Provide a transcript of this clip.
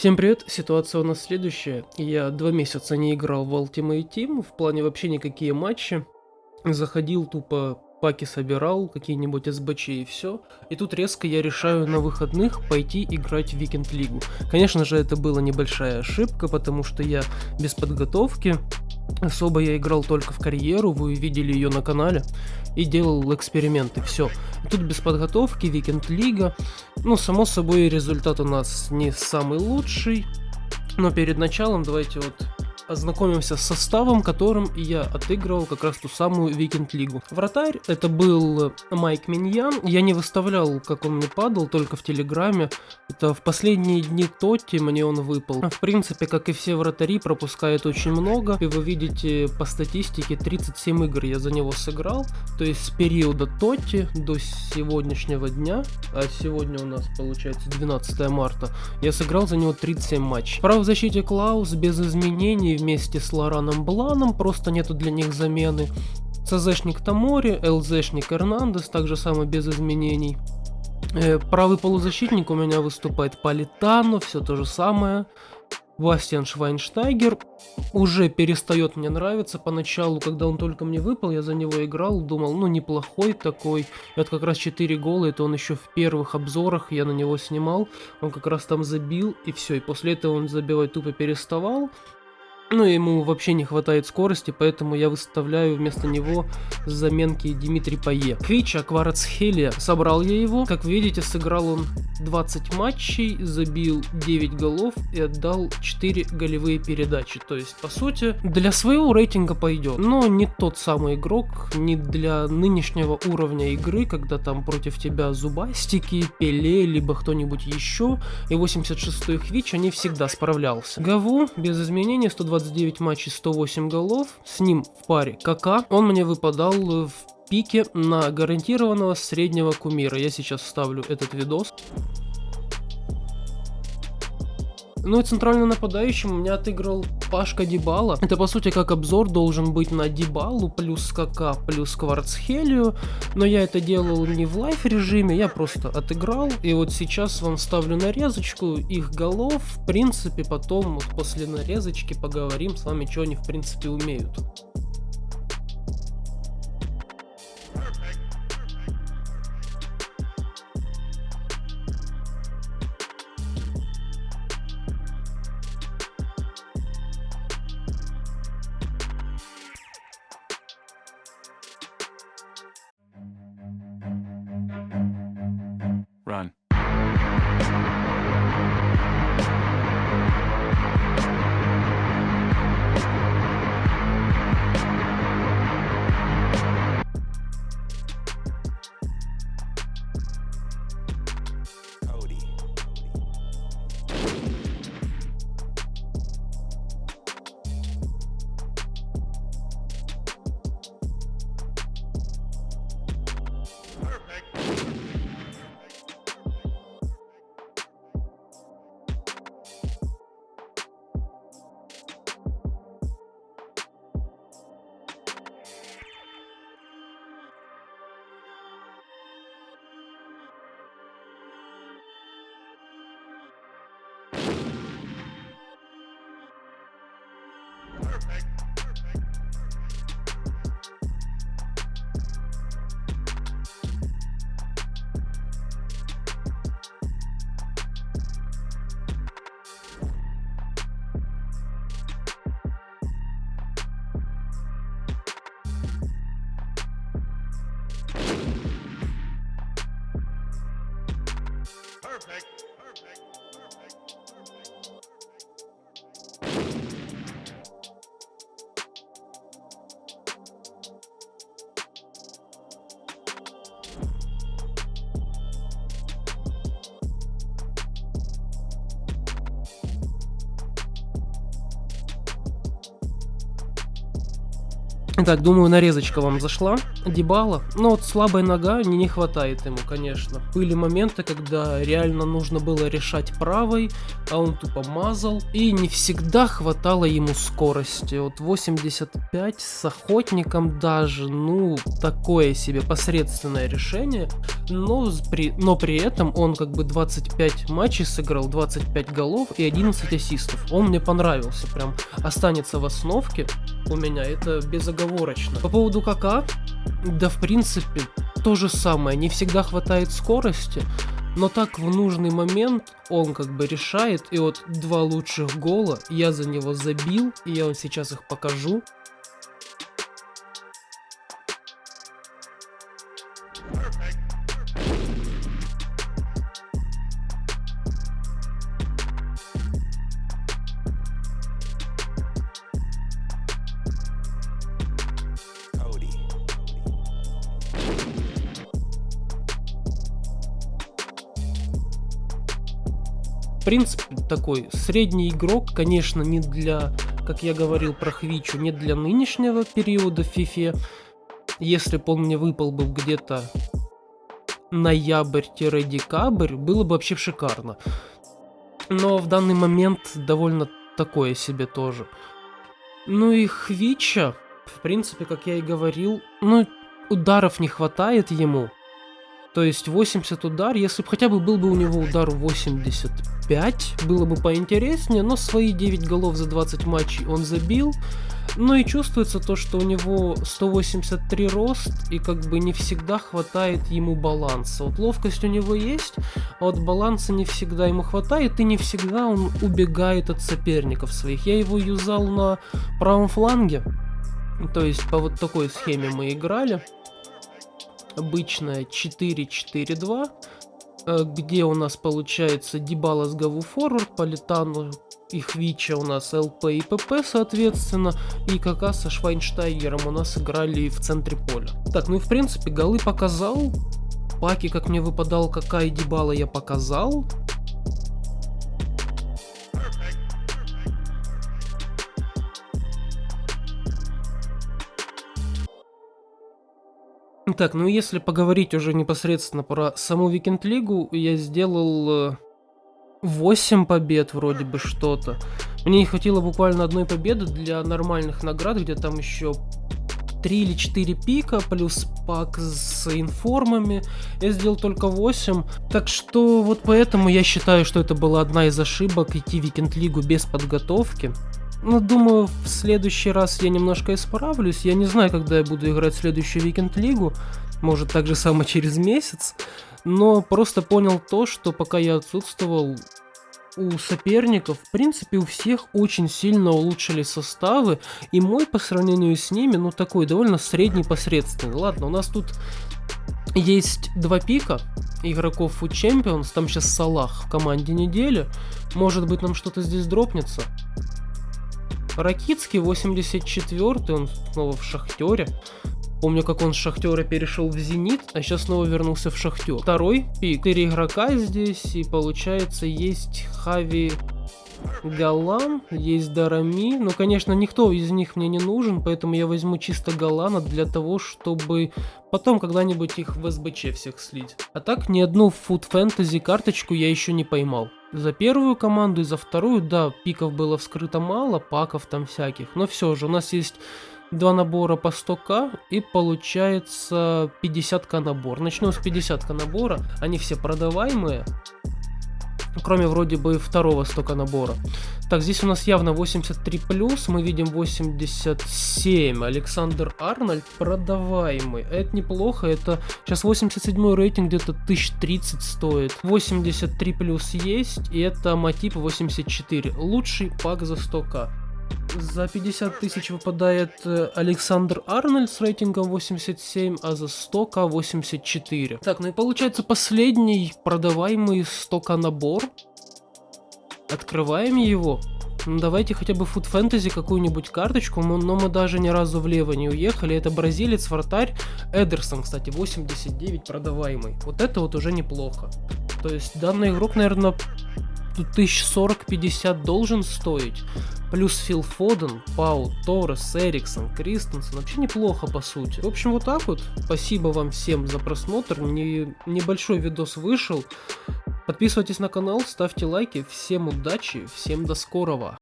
Всем привет, ситуация у нас следующая. Я два месяца не играл в Ultimate Team, в плане вообще никакие матчи. Заходил тупо, паки собирал, какие-нибудь СБЧ и все. И тут резко я решаю на выходных пойти играть в Викенд Лигу. Конечно же, это была небольшая ошибка, потому что я без подготовки Особо я играл только в карьеру, вы видели ее на канале, и делал эксперименты, все. Тут без подготовки, Викенд Лига, ну, само собой, результат у нас не самый лучший, но перед началом давайте вот ознакомимся с составом, которым я отыгрывал как раз ту самую Викенд Лигу. Вратарь это был Майк Миньян, я не выставлял, как он мне падал, только в Телеграме. Это в последние дни TOTY мне он выпал. В принципе, как и все вратари, пропускает очень много, и вы видите по статистике 37 игр я за него сыграл, то есть с периода Тотти до сегодняшнего дня, а сегодня у нас получается 12 марта, я сыграл за него 37 матчей. Право в защите Клаус без изменений вместе с Лораном Бланом, просто нету для них замены. ЦЗшник Тамори, ЛЗшник Эрнандес, также самое без изменений. Э, правый полузащитник у меня выступает Политано, все то же самое. Бастиан Швайнштайгер уже перестает мне нравиться. Поначалу, когда он только мне выпал, я за него играл, думал, ну неплохой такой. Вот как раз 4 гола, это он еще в первых обзорах, я на него снимал. Он как раз там забил, и все. И после этого он забивать тупо переставал. Ну, ему вообще не хватает скорости, поэтому я выставляю вместо него заменки Дмитрий Пае. Квич Акварацхелия. Собрал я его. Как видите, сыграл он 20 матчей, забил 9 голов и отдал 4 голевые передачи. То есть, по сути, для своего рейтинга пойдет. Но не тот самый игрок, не для нынешнего уровня игры, когда там против тебя зубастики, Пеле, либо кто-нибудь еще. И 86-й Хвич, они всегда справлялся. Гаву без изменений 120 29 матчей, 108 голов. С ним в паре КК. Он мне выпадал в пике на гарантированного среднего кумира. Я сейчас вставлю этот видос. Ну и центральный нападающим у меня отыграл Пашка Дибала. Это по сути как обзор должен быть на Дибалу плюс КК плюс Кварцхелию. Но я это делал не в лайф режиме, я просто отыграл. И вот сейчас вам ставлю нарезочку их голов. В принципе потом вот после нарезочки поговорим с вами, что они в принципе умеют. Run. Respect. Итак, думаю, нарезочка вам зашла. Дебала. Но вот слабая нога не, не хватает ему, конечно. Были моменты, когда реально нужно было решать правой, а он тупо мазал. И не всегда хватало ему скорости. Вот 85 с охотником даже, ну, такое себе посредственное решение. Но при, но при этом он как бы 25 матчей сыграл, 25 голов и 11 ассистов. Он мне понравился, прям останется в основке у меня, это безоговорочно. По поводу КК, да в принципе, то же самое, не всегда хватает скорости, но так в нужный момент он как бы решает, и вот два лучших гола я за него забил, и я вам сейчас их покажу. Принципе, такой средний игрок, конечно, не для, как я говорил про Хвичу, не для нынешнего периода в FIFA. Если бы он мне выпал бы где-то ноябрь-декабрь, было бы вообще шикарно. Но в данный момент довольно такое себе тоже. Ну и Хвича, в принципе, как я и говорил, ну, ударов не хватает ему. То есть 80 удар, если бы хотя бы был бы у него удар 85, было бы поинтереснее, но свои 9 голов за 20 матчей он забил. Ну и чувствуется то, что у него 183 рост, и как бы не всегда хватает ему баланса. Вот ловкость у него есть, а вот баланса не всегда ему хватает, и не всегда он убегает от соперников своих. Я его юзал на правом фланге, то есть по вот такой схеме мы играли обычная 4-4-2, э, где у нас получается Дибала с Гаву Форвард, Политану и Хвича у нас ЛП и ПП, соответственно, и КК со Швайнштайгером у нас играли в центре поля. Так, ну и в принципе голы показал, паки, как мне выпадал КК и Дибала, я показал. Так, ну если поговорить уже непосредственно про саму Викенд Лигу, я сделал э, 8 побед вроде бы что-то. Мне не хватило буквально одной победы для нормальных наград, где там еще 3 или 4 пика, плюс пак с информами. Я сделал только 8. Так что вот поэтому я считаю, что это была одна из ошибок идти в Викенд Лигу без подготовки. Ну, думаю, в следующий раз я немножко исправлюсь. Я не знаю, когда я буду играть следующую Викенд Лигу. Может, так же само через месяц. Но просто понял то, что пока я отсутствовал, у соперников, в принципе, у всех очень сильно улучшили составы. И мой по сравнению с ними, ну, такой довольно средний посредственный. Ладно, у нас тут есть два пика игроков у Champions. Там сейчас Салах в команде недели. Может быть, нам что-то здесь дропнется. Ракицкий 84 он снова в Шахтере. Помню, как он с Шахтера перешел в Зенит, а сейчас снова вернулся в Шахтер. Второй пик. Четыре игрока здесь, и получается есть Хави Галан, есть Дарами. Но, конечно, никто из них мне не нужен, поэтому я возьму чисто Галана для того, чтобы потом когда-нибудь их в СБЧ всех слить. А так, ни одну Food Fantasy карточку я еще не поймал. За первую команду и за вторую, да, пиков было вскрыто мало, паков там всяких. Но все же, у нас есть два набора по 100к и получается 50к набор. Начну с 50к набора, они все продаваемые. Кроме вроде бы второго 100к набора. Так, здесь у нас явно 83 плюс, мы видим 87. Александр Арнольд продаваемый. Это неплохо, это сейчас 87 рейтинг где-то 1030 стоит. 83 плюс есть, и это Матип 84. Лучший пак за 100к. За 50 тысяч выпадает э, Александр Арнольд с рейтингом 87, а за 100к 84. Так, ну и получается последний продаваемый 100к набор. Открываем его. Ну, давайте хотя бы Food Fantasy какую-нибудь карточку, но, мы даже ни разу влево не уехали. Это бразилец, вратарь, Эдерсон, кстати, 89 продаваемый. Вот это вот уже неплохо. То есть данный игрок, наверное, тут 1040-50 должен стоить. Плюс Фил Фоден, Пау, Торрес, Эриксон, Кристенсен. Вообще неплохо, по сути. В общем, вот так вот. Спасибо вам всем за просмотр. Не, небольшой видос вышел. Подписывайтесь на канал, ставьте лайки. Всем удачи, всем до скорого.